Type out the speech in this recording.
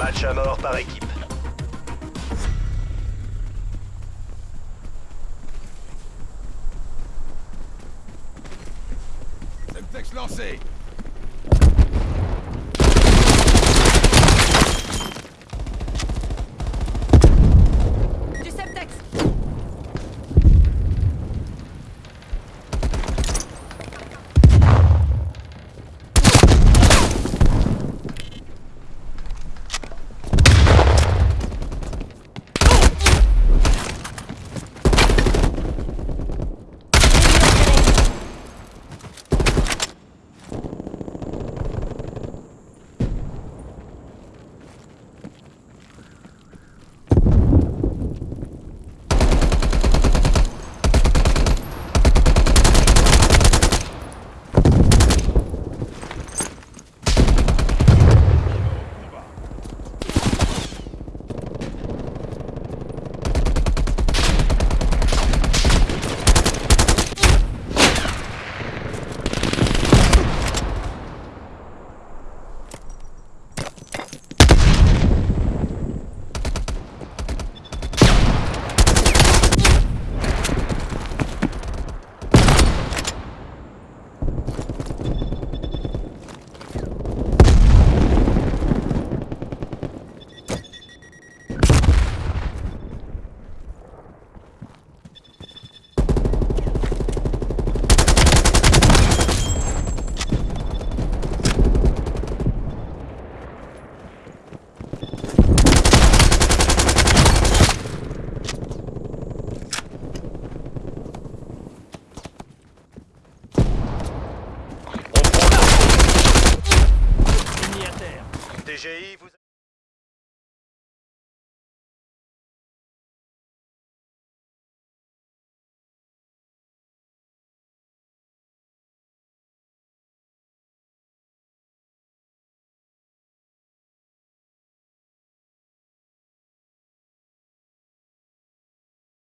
match à mort par équipe. Semtex lancé